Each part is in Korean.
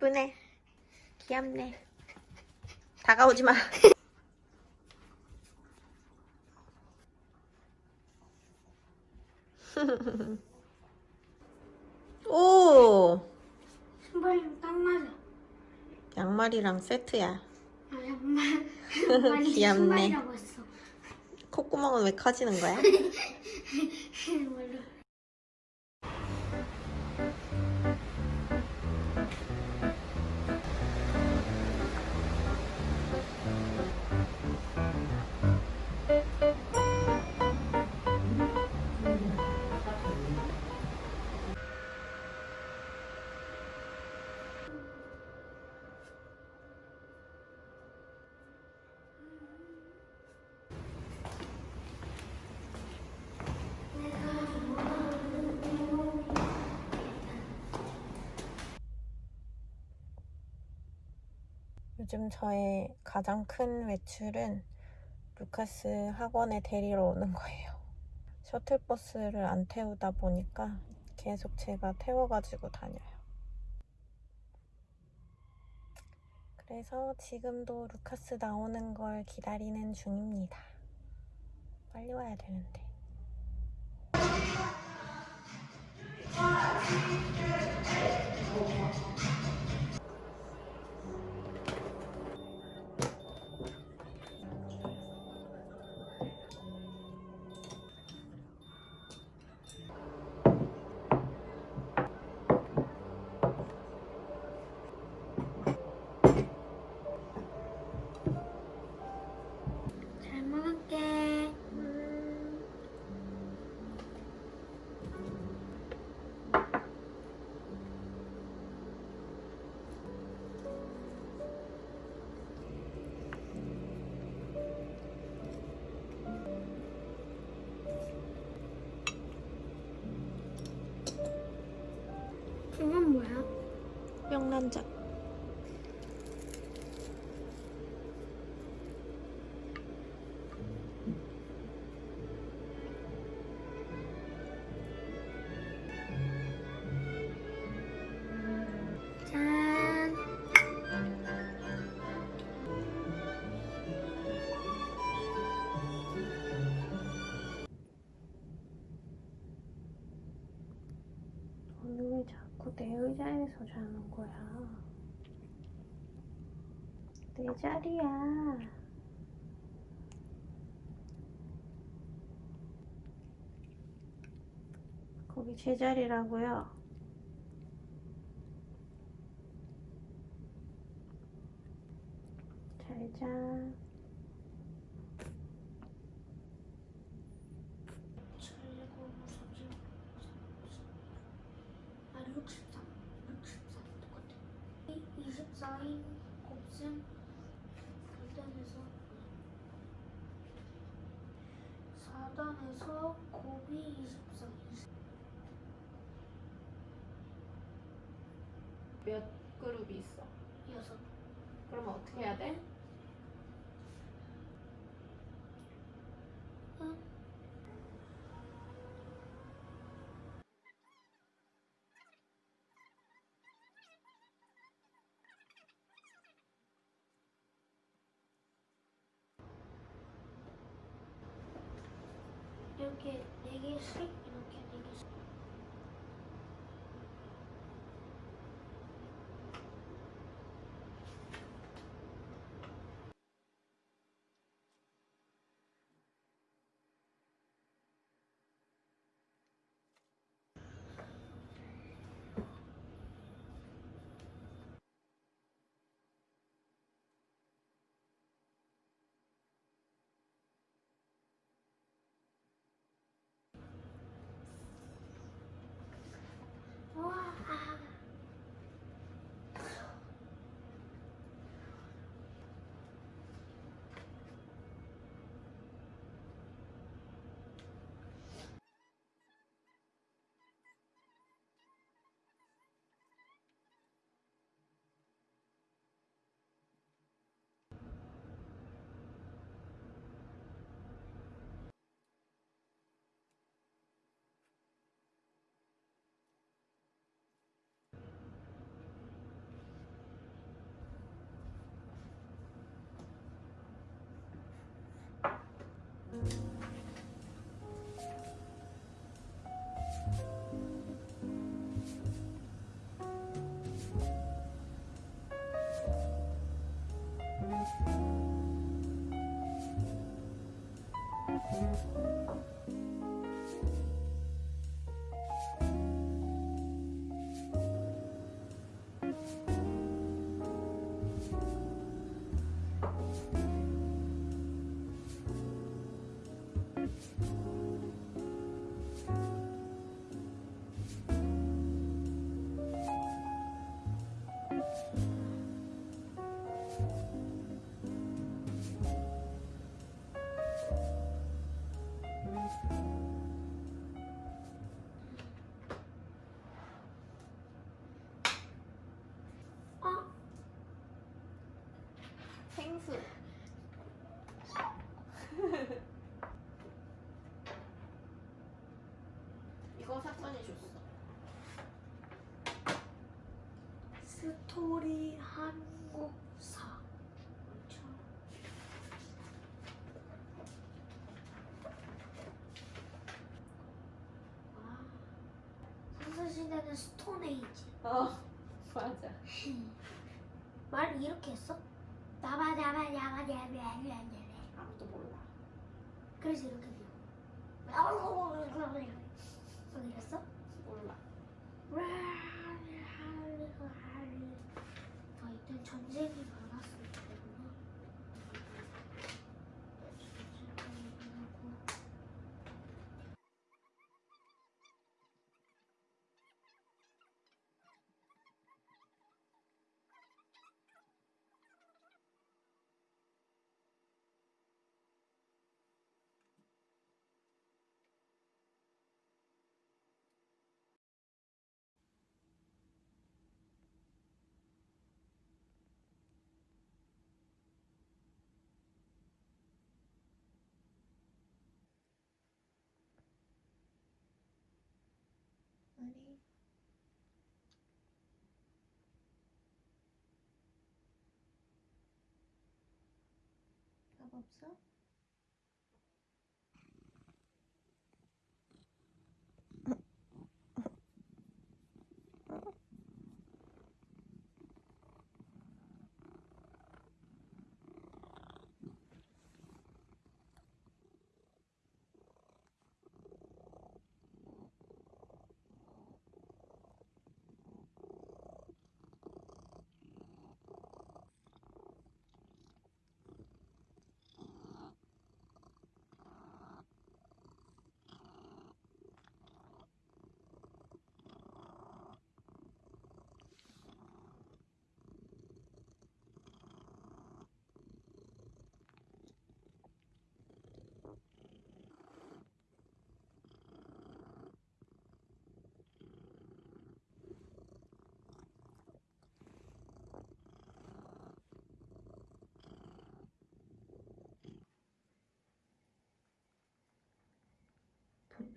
예쁘네. 귀엽네. 다가오지 마. 오! 신발이랑 딱 맞아. 양말이랑 세트야. 아, 양말. 양말이 귀엽네. 신발이라고 했어. 콧구멍은 왜 커지는 거야? 요즘 저의 가장 큰 외출은 루카스 학원에 데리러 오는 거예요. 셔틀버스를 안 태우다 보니까 계속 제가 태워가지고 다녀요. 그래서 지금도 루카스 나오는 걸 기다리는 중입니다. 빨리 와야 되는데. 명란 자는 거야? 내 자리야. 거기 제 자리라고요. 잘 자. 몇 그룹이 있어? 여섯. 그럼 어떻게 해야 돼? 이렇게 네 생수. 이거 사건이 줬어. 스토리 한국사 선사시대는 스톤에이지 어, 맞아. 말 이렇게 했어? 나바나바나바나바나바나 아무도 몰라. 그래서 이렇게 돼요 막 이랬어? 몰라. 아 이때 전쟁이 hope so.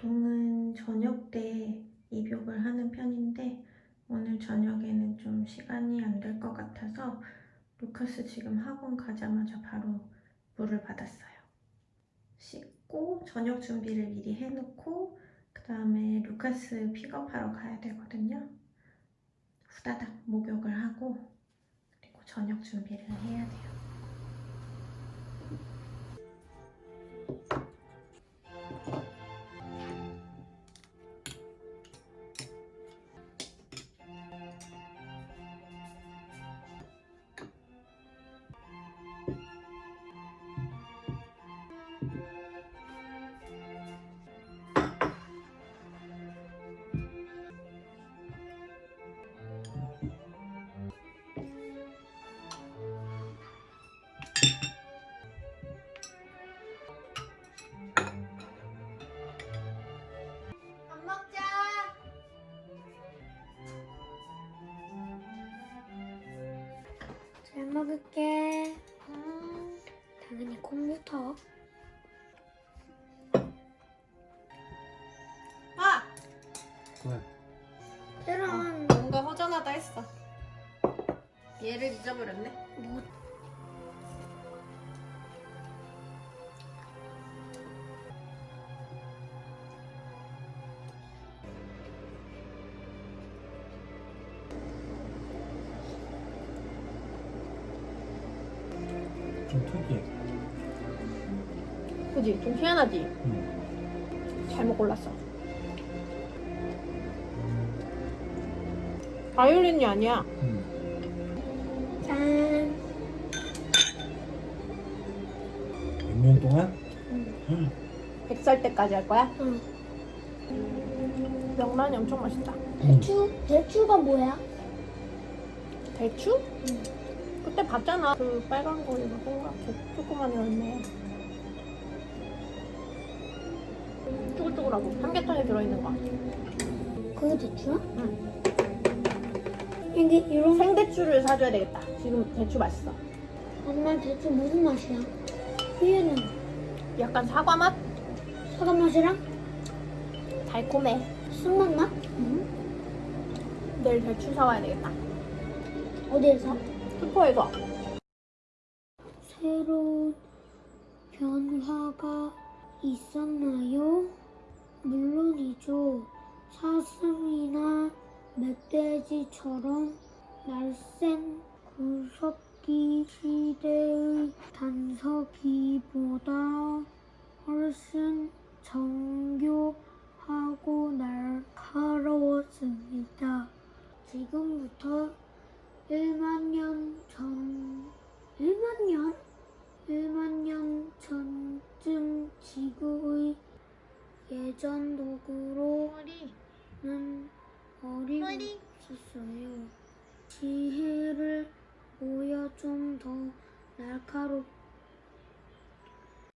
보통은 저녁 때 입욕을 하는 편인데 오늘 저녁에는 좀 시간이 안 될 것 같아서 루카스 지금 학원 가자마자 바로 물을 받았어요. 씻고 저녁 준비를 미리 해놓고 그 다음에 루카스 픽업하러 가야 되거든요. 후다닥 목욕을 하고 그리고 저녁 준비를 해야 돼요. 왜? 이런 뭔가 허전하다 했어. 얘를 잊어버렸네. 뭐 좀 특이해. 그지? 좀 희한하지? 응. 잘못 골랐어. 바이올린이 아니야. 응. 짠. 6년 동안? 100살 때까지 할 거야? 응. 명란이 엄청 맛있다. 응. 대추 대추가 뭐야? 대추? 그때 봤잖아. 그 빨간 거 이거 동그랗게 조그만 열매. 쭈글쭈글하고 삼계탕에 들어있는 거. 그게 대추야? 응. 이게 이런 생대추를 사줘야 되겠다. 지금 대추 맛있어. 엄마 대추 무슨 맛이야? 위에는 약간 사과 맛? 사과 맛이랑 달콤해. 순맛 맛? 내일 대추 사와야 되겠다. 어디에서? 슈퍼에서. 새로운 변화가 있었나요? 물론이죠. 사슴이나 멧돼지처럼 날쌘 구석기 시대의 단서기보다 훨씬 정교하고 날카로웠습니다. 지금부터